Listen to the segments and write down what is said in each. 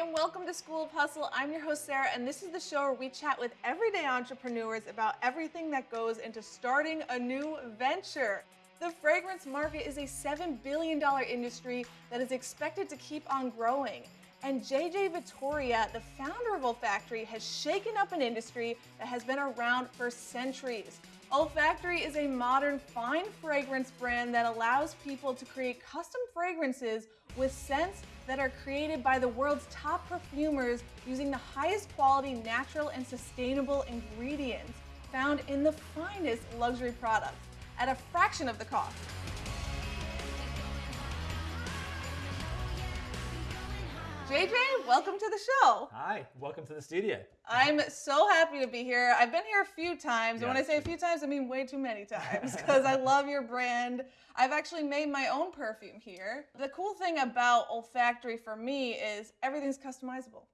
and welcome to School of Hustle. I'm your host, Sarah, and this is the show where we chat with everyday entrepreneurs about everything that goes into starting a new venture. The fragrance market is a $7 billion industry that is expected to keep on growing. And JJ Vittoria, the founder of Olfactory, has shaken up an industry that has been around for centuries. Olfactory is a modern fine fragrance brand that allows people to create custom fragrances with scents that are created by the world's top perfumers using the highest quality natural and sustainable ingredients found in the finest luxury products at a fraction of the cost. JJ, welcome to the show. Hi, welcome to the studio. I'm so happy to be here. I've been here a few times. And when I say a few times, I mean way too many times because I love your brand. I've actually made my own perfume here. The cool thing about Olfactory for me is everything's customizable.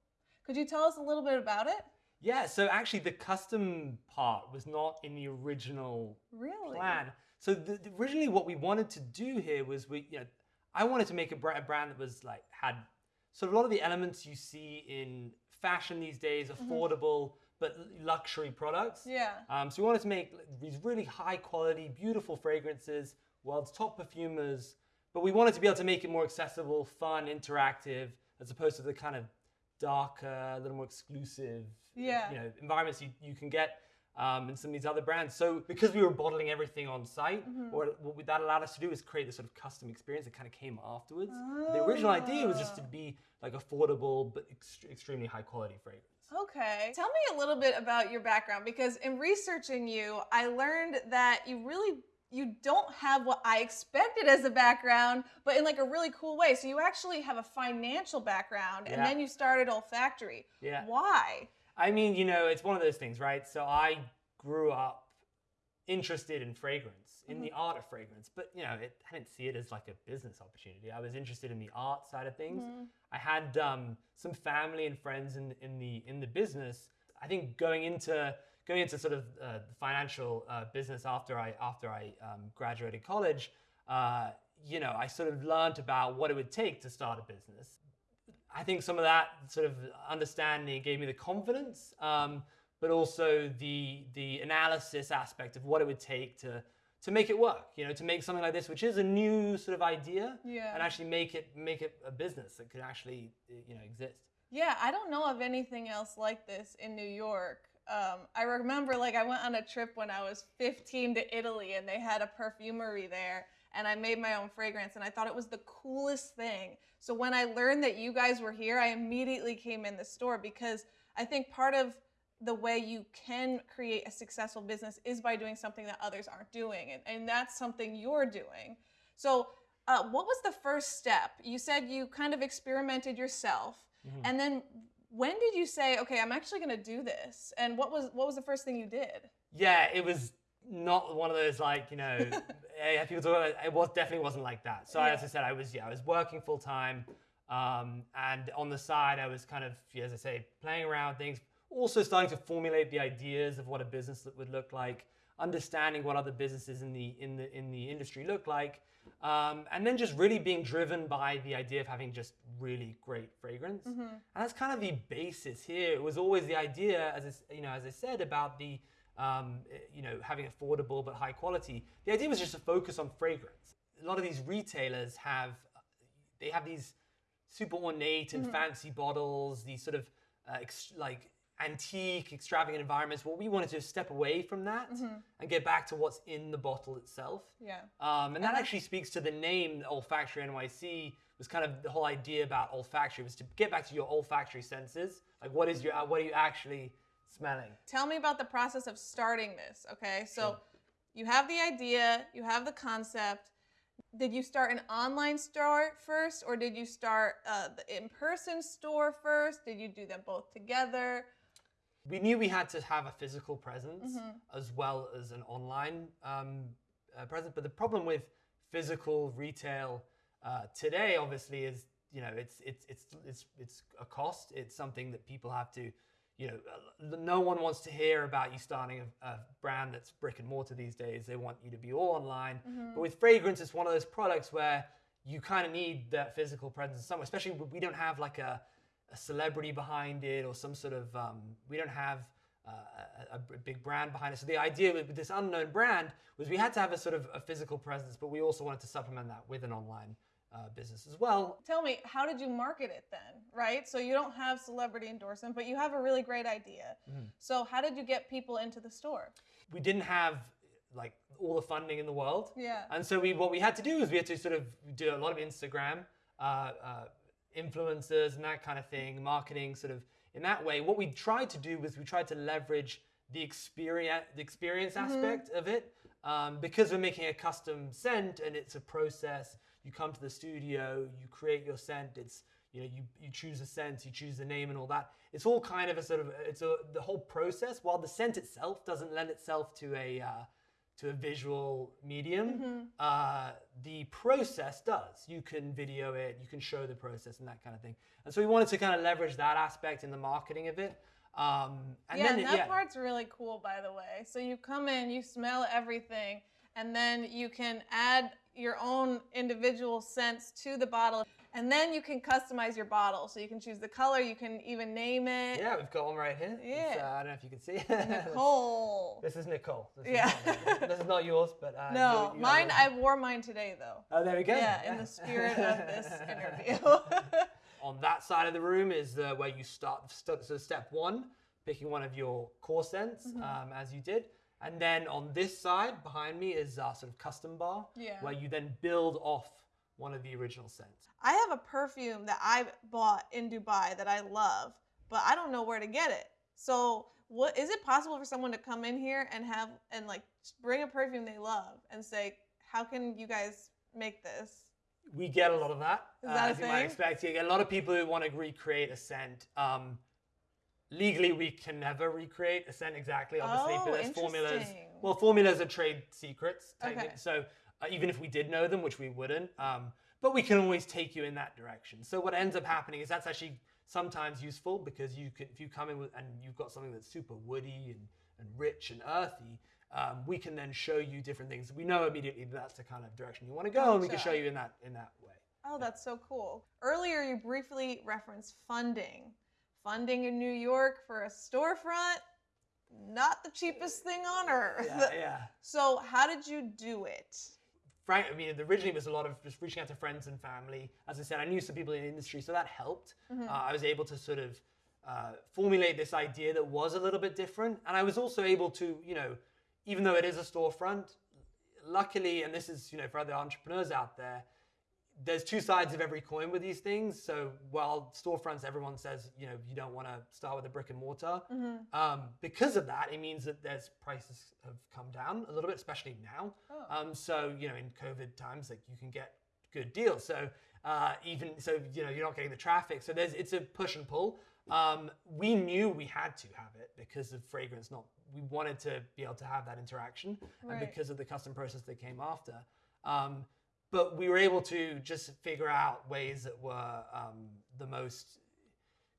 Could you tell us a little bit about it? Yeah, so actually the custom part was not in the original Really? plan. So the, originally what we wanted to do here was we, you know, I wanted to make a brand that was like had sort of a lot of the elements you see in fashion these days, affordable but luxury products. Yeah. Um, so we wanted to make these really high quality, beautiful fragrances, world's top perfumers, but we wanted to be able to make it more accessible, fun, interactive, as opposed to the kind of darker, a little more exclusive, Yeah. you know, environments you, you can get um, in some of these other brands. So because we were bottling everything on site, what, what that allowed us to do is create this sort of custom experience that kind of came afterwards. The original idea was just to be like affordable but ext- extremely high quality fragrance. Okay. Tell me a little bit about your background because in researching you, I learned that you really you don't have what I expected as a background, but in like a really cool way. So you actually have a financial background and Yeah. then you started Olfactory. Yeah. Why? I mean, you know, it's one of those things, right? So I grew up interested in fragrance, in the art of fragrance, but you know, it, I didn't see it as like a business opportunity. I was interested in the art side of things. I had um, some family and friends in in the in the business. I think going into going into sort of uh, financial uh, business after I after I um, graduated college, uh, you know, I sort of learned about what it would take to start a business. I think some of that sort of understanding gave me the confidence, um, but also the the analysis aspect of what it would take to to make it work. You know, to make something like this, which is a new sort of idea, Yeah. and actually make it make it a business that could actually you know exist. Yeah, I don't know of anything else like this in New York. Um, I remember like I went on a trip when I was 15 to Italy and they had a perfumery there and I made my own fragrance and I thought it was the coolest thing. So when I learned that you guys were here, I immediately came in the store because I think part of the way you can create a successful business is by doing something that others aren't doing. And, and that's something you're doing. So, uh, what was the first step? You said you kind of experimented yourself. And then when did you say, okay, I'm actually going to do this? And what was what was the first thing you did? Yeah, it was not one of those like you know, people talk about it. It was definitely wasn't like that. So Yeah. as I said, I was yeah, I was working full time, um, and on the side, I was kind of as I say, playing around things. Also starting to formulate the ideas of what a business would look like, understanding what other businesses in the in the in the industry look like, um, and then just really being driven by the idea of having just really great fragrance. And that's kind of the basis here. It was always the idea, as I, you know, as I said about the um, eh, you know having affordable but high quality. The idea was just to focus on fragrance. A lot of these retailers have they have these super ornate and fancy bottles, these sort of uh, ex- like antique, extravagant environments. Well, we wanted to step away from that and get back to what's in the bottle itself. Yeah. Um, and that actually speaks to the name Olfactory NYC. Was kind of the whole idea about olfactory was to get back to your olfactory senses. Like, what is your what are you actually smelling? Tell me about the process of starting this. Okay, so Sure. you have the idea, you have the concept. Did you start an online store first, or did you start uh, the in-person store first? Did you do them both together? we knew we had to have a physical presence as well as an online um, uh, presence. But the problem with physical retail uh, today, obviously, is you know it's it's it's it's it's a cost. It's something that people have to, you know, uh, no one wants to hear about you starting a, a brand that's brick and mortar these days. They want you to be all online. But with fragrance, it's one of those products where you kind of need that physical presence somewhere. Especially we don't have like a a celebrity behind it or some sort of um, we don't have uh, a, a big brand behind it. So the idea with, with this unknown brand was we had to have a sort of a physical presence, but we also wanted to supplement that with an online uh, business as well. Tell me, how did you market it then? Right? So you don't have celebrity endorsement, but you have a really great idea. Mm-hmm. So how did you get people into the store? We didn't have like all the funding in the world. Yeah. And so we what we had to do is we had to sort of do a lot of Instagram, uh, uh, influencers and that kind of thing, marketing sort of in that way. What we tried to do was we tried to leverage the experience the experience aspect of it um, because we're making a custom scent and it's a process. You come to the studio, you create your scent. It's you know you, you choose a scent, you choose the name and all that. It's all kind of a sort of it's a the whole process. While the scent itself doesn't lend itself to a uh, to a visual medium, uh, the process does. You can video it, you can show the process and that kind of thing. And so we wanted to kind of leverage that aspect in the marketing of it. Um, and yeah, then and it- that yeah. part's really cool, by the way. So you come in, you smell everything, and then you can add your own individual scents to the bottle, and then you can customize your bottle. So you can choose the color, you can even name it. Yeah, we've got one right here. Yeah. uh, I don't know if you can see. Nicole. This is Nicole. This Yeah. Is not, this is not yours, but uh, No, you- you mine. I wore mine today, though. Oh, there we go. Yeah, in the spirit of this interview. On that side of the room is the, where you start. st- So step one, picking one of your core scents, Mm-hmm. um, as you did, and then on this side behind me is our sort of custom bar, Yeah. where you then build off one of the original scents. I have a perfume that I bought in Dubai that I love, but I don't know where to get it. So, what is it possible for someone to come in here and have and like bring a perfume they love and say, "How can you guys make this?" We get a lot of that, uh, that a as you might expect. You get a lot of people who want to recreate a scent. Um, legally, we can never recreate a scent exactly, obviously, Oh, but there's formulas. Well, formulas are trade secrets, Okay. So uh, even if we did know them, which we wouldn't, um, but we can always take you in that direction. So what ends up happening is that's actually sometimes useful because you can, if you come in with, and you've got something that's super woody and, and rich and earthy, um, we can then show you different things. We know immediately that that's the kind of direction you want to go, and we can show you in that in that way. Oh, that's so cool. Earlier, you briefly referenced funding. Funding in New York for a storefront, not the cheapest thing on earth. Yeah, yeah. So, how did you do it? Frank, I mean, originally it was a lot of just reaching out to friends and family. As I said, I knew some people in the industry, so that helped. Uh, I was able to sort of uh, formulate this idea that was a little bit different, and I was also able to, you know, even though it is a storefront, luckily, and this is, you know, for other entrepreneurs out there, there's two sides of every coin with these things. So while storefronts, everyone says, you know, you don't want to start with a brick and mortar. Um, because of that, it means that there's prices have come down a little bit, especially now. Um, so you know, in COVID times, like you can get good deals. So uh, even so, you know, you're not getting the traffic. So there's it's a push and pull. Um, we knew we had to have it because of fragrance. Not we wanted to be able to have that interaction, and because of the custom process that came after. Um, but we were able to just figure out ways that were um, the most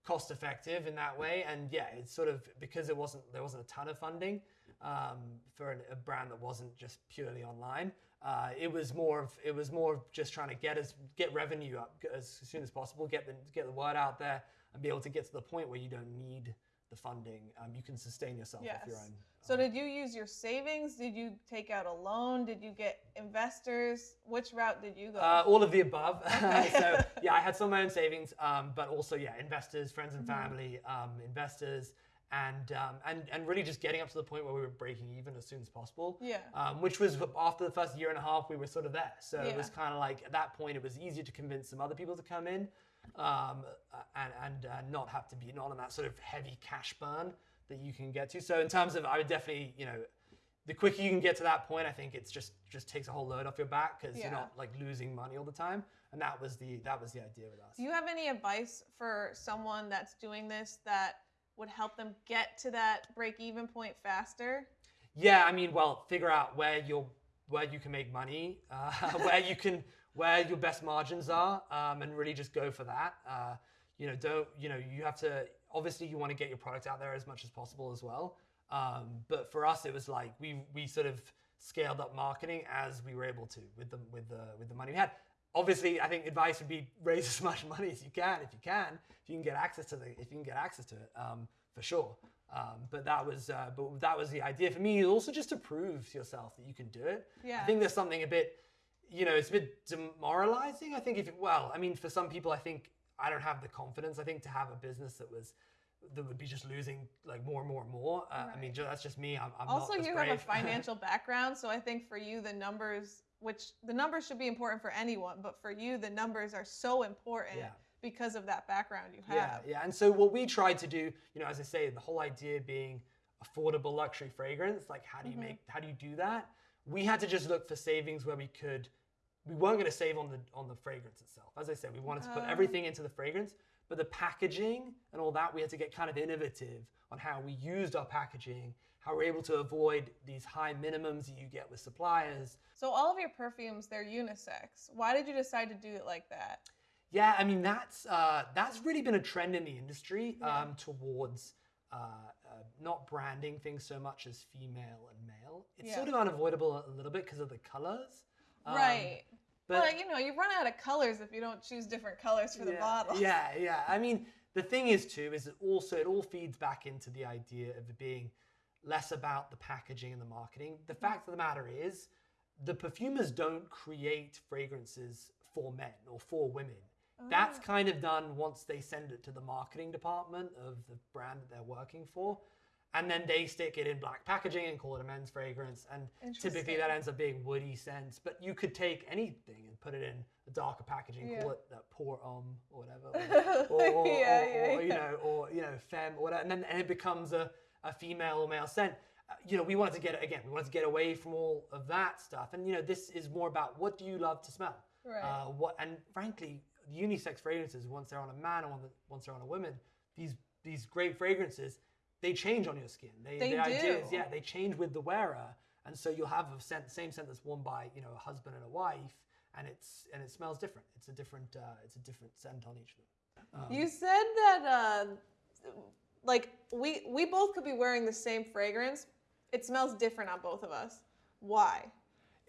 cost effective in that way. And yeah it's sort of because it wasn't there wasn't a ton of funding um, for an, a brand that wasn't just purely online uh, it was more of it was more of just trying to get us get revenue up as soon as possible get the get the word out there and be able to get to the point where you don't need the funding um, you can sustain yourself Yes. off your own So, did you use your savings? Did you take out a loan? Did you get investors? Which route did you go? Uh, all of the above. Okay. so yeah, I had some of my own savings, um, but also yeah, investors, friends and Mm-hmm. family, um, investors, and um, and and really just getting up to the point where we were breaking even as soon as possible. Yeah. Um, which was after the first year and a half, we were sort of there. So it was kind of like at that point, it was easier to convince some other people to come in, um, and and uh, not have to be not on that sort of heavy cash burn that you can get to. So in terms of, I would definitely you know the quicker you can get to that point, I think it's just just takes a whole load off your back because Yeah. you're not like losing money all the time. And that was the that was the idea with us. Do you have any advice for someone that's doing this that would help them get to that break even point faster? Yeah, I mean, well, figure out where you're where you can make money, uh, where you can where your best margins are, um, and really just go for that. Uh, you know, don't you know you have to obviously you want to get your product out there as much as possible as well. Um, but for us, it was like we we sort of scaled up marketing as we were able to with the with the with the money we had. obviously, I think advice would be raise as much money as you can if you can, if you can get access to the, if you can get access to it, um, for sure. Um, but that was, uh, but that was the idea for me. Also, just to prove to yourself that you can do it. Yeah. I think there's something a bit, you know, it's a bit demoralizing. I think if, well, I mean, for some people, I think I don't have the confidence. I think to have a business that was that would be just losing like more and more and more. Uh, I mean, that's just me. I'm, I'm Also, you brave. have a financial background, so I think for you the numbers, which the numbers should be important for anyone, but for you the numbers are so important Yeah. because of that background you have. Yeah, yeah. And so what we tried to do, you know, as I say, the whole idea being affordable luxury fragrance, like how do you Mm-hmm. make how do you do that? We had to just look for savings where we could we weren't going to save on the on the fragrance itself. As I said, we wanted to put Oh. everything into the fragrance, but the packaging and all that, we had to get kind of innovative on how we used our packaging, how we're able to avoid these high minimums that you get with suppliers. So all of your perfumes, they're unisex. Why did you decide to do it like that? Yeah, I mean that's uh, that's really been a trend in the industry Yeah. um, towards uh, uh, not branding things so much as female and male. It's Yeah. sort of unavoidable a little bit because of the colors. Um, right. But well, you know, you run out of colors if you don't choose different colors for the bottle. Yeah, yeah. I mean, the thing is too is it also it all feeds back into the idea of it being less about the packaging and the marketing. The fact of the matter is, the perfumers don't create fragrances for men or for women. That's Ah. kind of done once they send it to the marketing department of the brand that they're working for. And then they stick it in black packaging and call it a men's fragrance. And typically that ends up being woody scents. But you could take anything and put it in a darker packaging, Yeah. call it that pour homme or whatever. Or, or, or, Yeah, yeah, or, you know, or you know, femme or whatever. And then and it becomes a, a female or male scent. Uh, You know, we wanted to get again, we wanted to get away from all of that stuff. And you know, this is more about what do you love to smell? Right. Uh, what and frankly, unisex fragrances, once they're on a man or the, once they're on a woman, these these great fragrances, they change on your skin. They, They the ideas, do. yeah, they change with the wearer, and so you'll have a scent, same scent that's worn by you know a husband and a wife, and it's and it smells different. It's a different uh, it's a different scent on each of them. Um, You said that uh, like we we both could be wearing the same fragrance. It smells different on both of us. Why?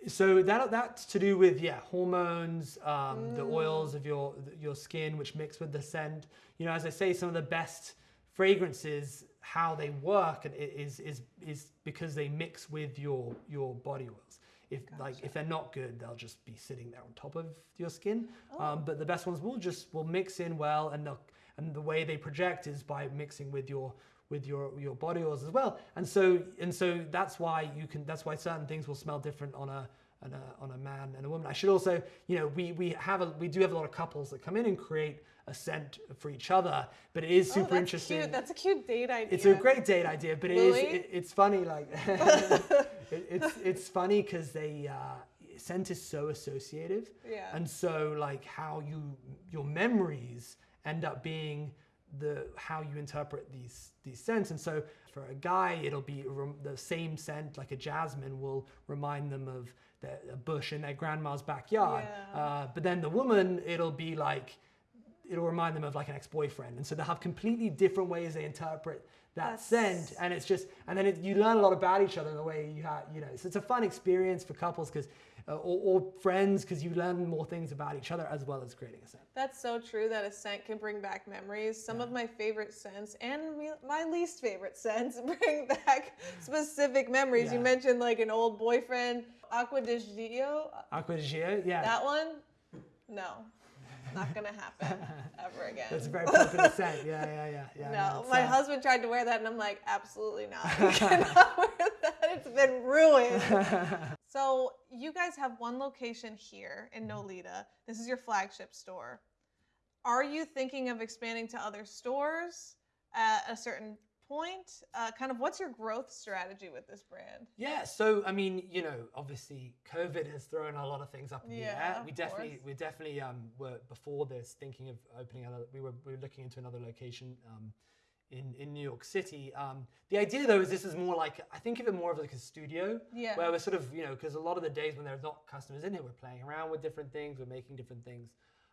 So that that's to do with yeah hormones, um, the oils of your your skin, which mix with the scent. You know, as I say, some of the best fragrances, how they work, and is is is because they mix with your your body oils. If like if they're not good, they'll just be sitting there on top of your skin. Um, but the best ones will just will mix in well, and they'll, and the way they project is by mixing with your with your your body oils as well. And so and so that's why you can that's why certain things will smell different on a on a, on a man and a woman. I should also, you know, we we have a we do have a lot of couples that come in and create a scent for each other, but it is Oh, super that's interesting. Cute. That's a cute date idea. It's a great date idea, but it is it, it's funny like it, it's it's funny because they uh, scent is so associative, Yeah. and so like how you your memories end up being the how you interpret these these scents, and so for a guy it'll be the same scent like a jasmine will remind them of the, a bush in their grandma's backyard, Yeah. uh, but then the woman it'll be like it'll remind them of like an ex-boyfriend. And so they'll have completely different ways they interpret that That's- scent. And it's just and then it, you learn a lot about each other in the way you have you know so it's a fun experience for couples because uh, or, or friends because you learn more things about each other as well as creating a scent. That's so true that a scent can bring back memories. Some of my favorite scents and me- my least favorite scents bring back specific memories. You mentioned like an old boyfriend, Acqua di Gio. acqua di Gio, yeah. That one, no, not gonna happen ever again. that's a very popular scent yeah yeah yeah yeah no, it's, my husband tried to wear that, and I'm like, absolutely not. You cannot wear that. It's been ruined. so you guys have one location here in mm-hmm. Nolita. This is your flagship store. Are you thinking of expanding to other stores at a certain point? Uh, kind of, what's your growth strategy with this brand? Yeah, so I mean, you know, obviously COVID has thrown a lot of things up in the Yeah, air. We definitely, course. we definitely um, were before this thinking of opening another. We were we were looking into another location um, in in New York City. Um, the idea though is this is more like I think of it more of like a studio. Yeah. Where we're sort of you know because a lot of the days when there's not customers in here, we're playing around with different things, we're making different things.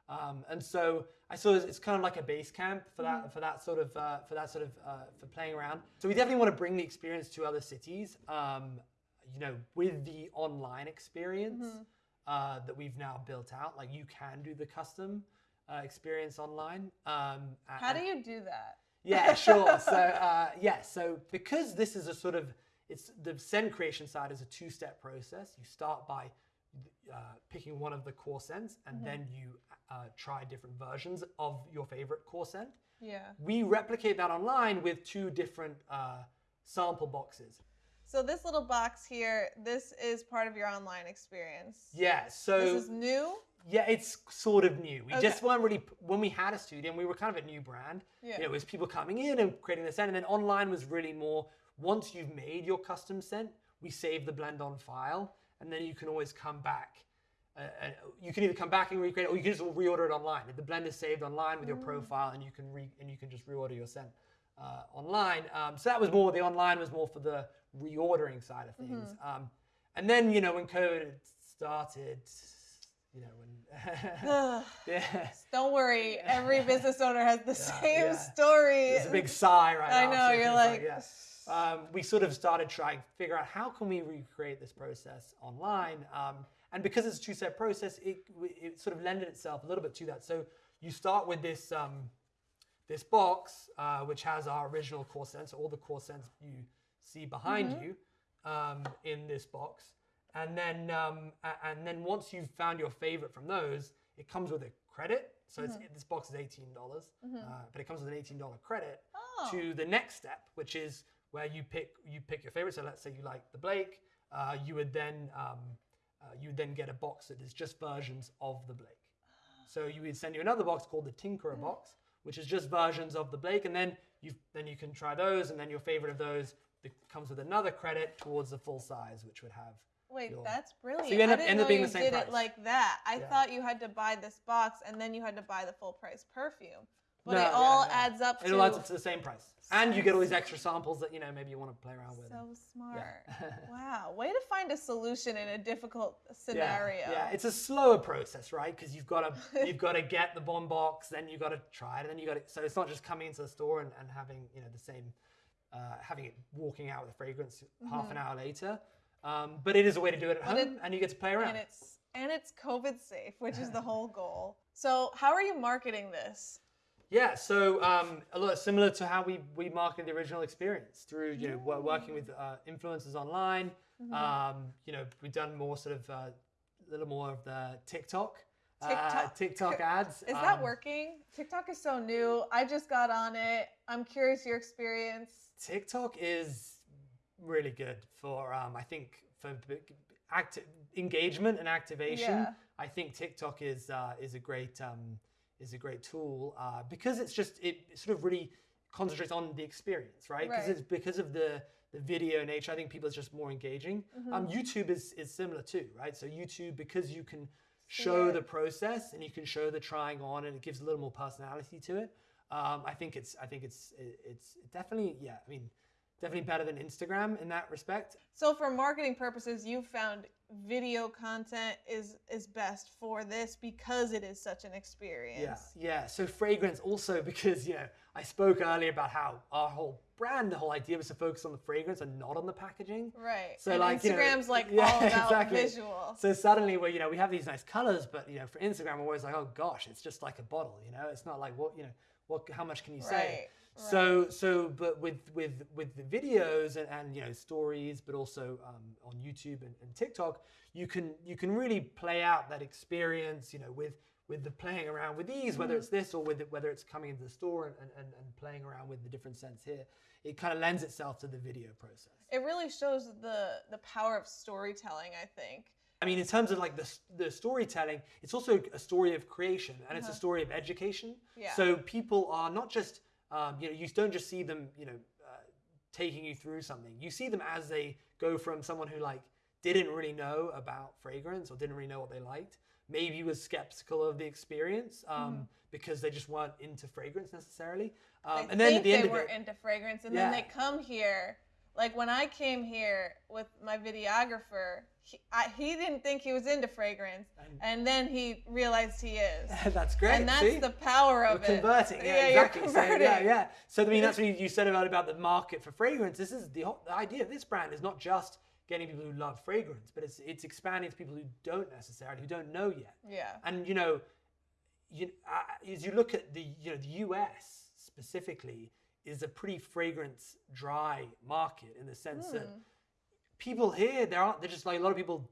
Um, and so I saw it's kind of like a base camp for that for that sort of uh, for that sort of uh, for playing around. So we definitely want to bring the experience to other cities. Um, you know, with the online experience. uh, that we've now built out. Like you can do the custom uh, experience online. Um, How do you do that? yeah, sure. So uh, yeah, so because this is a sort of it's the scent creation side is a two-step process. You start by uh, picking one of the core scents, and then you uh, try different versions of your favorite core scent. Yeah. We replicate that online with two different uh, sample boxes. So this little box here, this is part of your online experience. Yeah, so This is new. Yeah, it's sort of new. We just Okay. weren't really when we had a studio and we were kind of a new brand. Yeah. You know, it was people coming in and creating the scent, and then online was really more once you've made your custom scent, we save the blend on file, and then you can always come back. Uh, you can either come back and recreate, it, or you can just reorder it online. The blend is saved online with your Mm. profile, and you can re and you can just reorder your scent uh, online. Um, so that was more the online was more for the reordering side of things. Mm-hmm. Um, and then you know when COVID started, you know when yeah. Don't worry, every business owner has the same yeah. story. It's a big sigh right I now. know, so you're it's like, yeah. Um, we sort of started trying to figure out how can we recreate this process online. Um, and because it's a two-step process, it, it sort of lended itself a little bit to that. So you start with this um, this box, uh, which has our original core scents, all the core scents you see behind Mm-hmm. you um, in this box. And then, um, and then once you've found your favorite from those, it comes with a credit. So Mm-hmm. it's, this box is eighteen dollars, uh, but it comes with an eighteen dollar credit Oh. to the next step, which is where you pick you pick your favorite. So let's say you like the Blake, uh, you would then um, uh, you then get a box that is just versions of the Blake. So you would send you another box called the Tinkerer box, which is just versions of the Blake, and then you then you can try those, and then your favorite of those comes with another credit towards the full size, which would have Wait, your- that's brilliant. So you end I up- didn't end know up being you the same did price. it like that. I Yeah. thought you had to buy this box and then you had to buy the full price perfume. But No, it yeah, all no. adds up to It all adds up to the same price, and you get all these extra samples that you know maybe you want to play around with. so smart. wow, way to find a solution in a difficult scenario. Yeah, it's a slower process, right? Because you've got to you've got to get the bomb box, then you've got to try it, and then you got to. So it's not just coming into the store and, and having you know the same, uh, having it walking out with a fragrance half an hour later. Um, but it is a way to do it at Mm-hmm. But home, it- and you get to play around. and it's and it's COVID safe, which is the whole goal. So how are you marketing this? Yeah, so um, a lot similar to how we we marketed the original experience through you know wo- working with uh, influencers online. Mm-hmm. Um, you know, we've done more sort of uh, a little more of the TikTok. Uh, TikTok. TikTok ads. Is that Um, working? TikTok is so new. I just got on it. I'm curious your experience. TikTok is really good for um, I think for active engagement and activation. Yeah. I think TikTok is uh, is a great um, is a great tool uh, because it's just it sort of really concentrates on the experience, right? Because Right. it's because of the the video nature. I think people is just more engaging. Mm-hmm. Um, YouTube is is similar too, right? So YouTube because you can show it. the process and you can show the trying on and it gives a little more personality to it. Um, I think it's I think it's it's definitely yeah. I mean definitely better than Instagram in that respect. So for marketing purposes, you found video content is is best for this because it is such an experience. Yeah, yeah. So fragrance also because you know I spoke earlier about how our whole brand, the whole idea was to focus on the fragrance and not on the packaging. Right. So and like you know- Instagram's like yeah, all about exactly. visual. So suddenly, well, you know, we have these nice colors, but you know, for Instagram, we're always like, oh gosh, it's just like a bottle. You know, it's not like what you know, what how much can you say? Right, So so, but with with with the videos and, and you know stories, but also um, on YouTube and, and TikTok, you can you can really play out that experience. You know, with with the playing around with these, whether it's this or with it, whether it's coming into the store and, and, and playing around with the different scents here, it kind of lends itself to the video process. It really shows the the power of storytelling, I think. I mean, in terms of like the, the storytelling, it's also a story of creation and it's a story of education. Uh-huh. Yeah. So people are not just, um, you know, you don't just see them, you know, uh, taking you through something. You see them as they go from someone who like didn't really know about fragrance or didn't really know what they liked, maybe was skeptical of the experience um, Mm-hmm. because they just weren't into fragrance necessarily. Um, They and then at the they end were of it, into fragrance, and Yeah. then they come here. Like when I came here with my videographer, he, I, he didn't think he was into fragrance, And- and then he realized he is. that's great. and that's see? the power of We're it. converting. Yeah, yeah exactly. You're So, converting. yeah, yeah. So I mean, that's what you- said about about the market for fragrance. This is the, whole, the idea of this brand is not just getting people who love fragrance, but it's it's expanding to people who don't necessarily who don't know yet. Yeah. And you know, you, uh, as you look at the you know the U.S. specifically is a pretty fragrance dry market in the sense that Hmm. People here there aren't. They're just like a lot of people.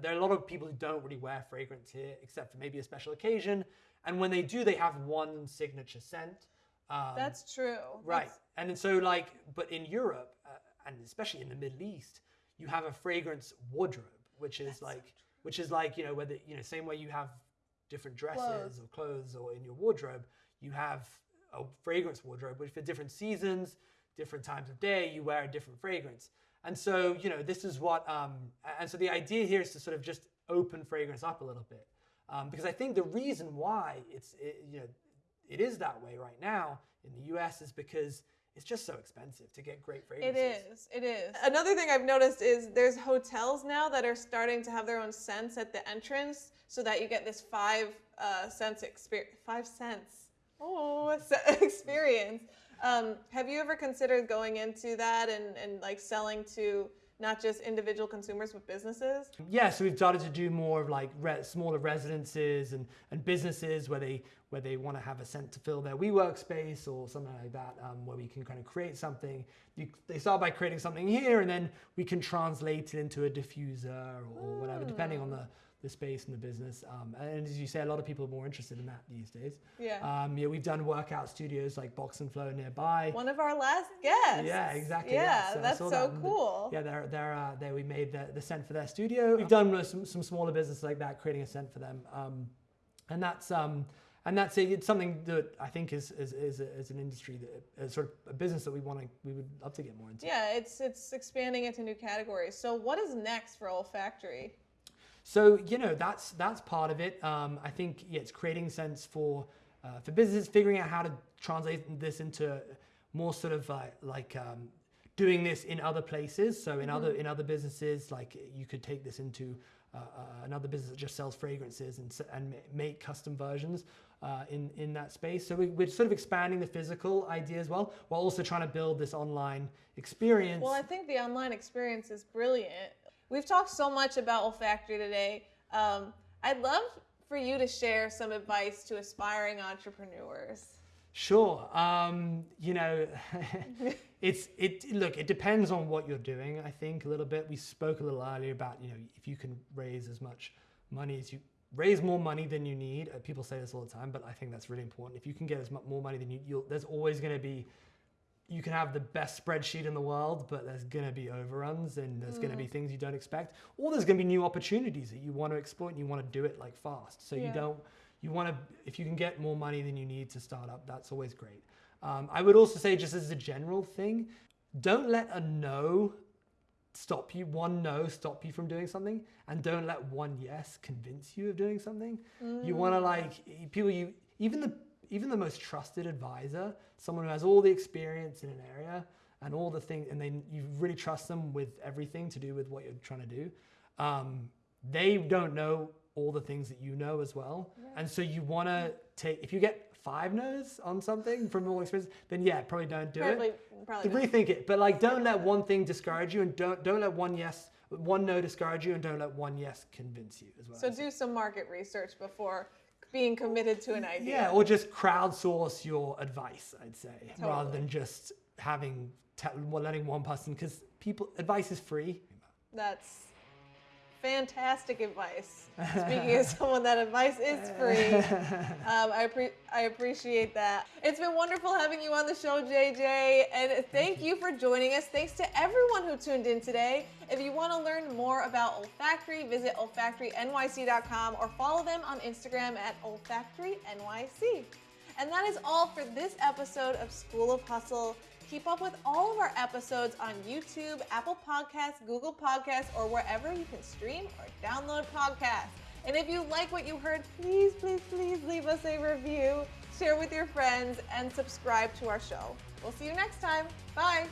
There are a lot of people who don't really wear fragrance here, except for maybe a special occasion. And when they do, they have one signature scent. Um, That's true. Right. That's- And then so like, but in Europe, uh, and especially in the Middle East, you have a fragrance wardrobe, which is like, which is like, you know, whether, you know, same way you have different dresses Clothes. or clothes or in your wardrobe, you have a fragrance wardrobe, which for different seasons, different times of day, you wear a different fragrance. And so, you know, this is what, um, and so the idea here is to sort of just open fragrance up a little bit. Um, because I think the reason why it's, it, you know, it is that way right now in the US is because it's just so expensive to get great fragrances. It is. It is. Another thing I've noticed is there's hotels now that are starting to have their own scents at the entrance, so that you get this five uh, cents experience. Five cents. Oh, se- experience. Um, have you ever considered going into that and, and like selling to not just individual consumers but businesses? Yeah, so we've started to do more of like re- smaller residences and, and businesses where they where they want to have a scent to fill their WeWork space or something like that, um, where we can kind of create something. You, they start by creating something here, and then we can translate it into a diffuser or whatever, depending on the, the space and the business. Um, and as you say, a lot of people are more interested in that these days. Yeah. Um, yeah, we've done workout studios like Box and Flow nearby. One of our last guests. Yeah, exactly. Yeah, So that's so that cool. Yeah, they're, they're, uh, they, we made the, the scent for their studio. We've done some, some smaller businesses like that, creating a scent for them. Um, and that's um, and that's it. It's something that I think is is, is, a, is an industry that is sort of a business that we want to we would love to get more into. Yeah, it's it's expanding into new categories. So what is next for Olfactory? So you know that's that's part of it. Um, I think yeah, it's creating scents for uh, for businesses, figuring out how to translate this into more sort of like like um, doing this in other places. So in other in other businesses, like you could take this into uh, uh, another business that just sells fragrances and and make custom versions. Uh, in in that space, so we, we're sort of expanding the physical idea as well, while also trying to build this online experience. Well, I think the online experience is brilliant. We've talked so much about olfactory today. Um, I'd love for you to share some advice to aspiring entrepreneurs. Sure. Um, you know, it's it. Look, it depends on what you're doing. I think a little bit. We spoke a little earlier about you know if you can raise as much money as you raise more money than you need. Uh, people say this all the time, but I think that's really important. If you can get as much more money than you, you'll, there's always going to be. You can have the best spreadsheet in the world, but there's going to be overruns and there's going to be things you don't expect, or there's going to be new opportunities that you want to exploit and you want to do it like fast. So Yeah. you don't you want to if you can get more money than you need to start up that's always great um, i would also say just as a general thing don't let a no stop you one no stop you from doing something and don't let one yes convince you of doing something you want to like people you even the even the most trusted advisor someone who has all the experience in an area and all the things and then you really trust them with everything to do with what you're trying to do um, they don't know all the things that you know as well. And so you want to take if you get five no's on something from all experience then yeah probably don't do Probably, it probably. rethink it but like don't let one thing discourage you and don't don't let one yes one no discourage you and don't let one yes convince you as well. So do some market research before being committed to an idea. yeah or just crowdsource your advice i'd say rather than just having te- letting one person because people advice is free That's fantastic advice. Speaking as someone that advice is free, um, I, appre- I appreciate that. It's been wonderful having you on the show, JJ, and thank you for joining us. Thanks to everyone who tuned in today. If you want to learn more about Olfactory, visit olfactorynyc.com or follow them on Instagram at olfactorynyc. And that is all for this episode of School of Hustle. Keep up with all of our episodes on YouTube, Apple Podcasts, Google Podcasts, or wherever you can stream or download podcasts. And if you like what you heard, please, please, please leave us a review, share with your friends, and subscribe to our show. We'll see you next time. Bye.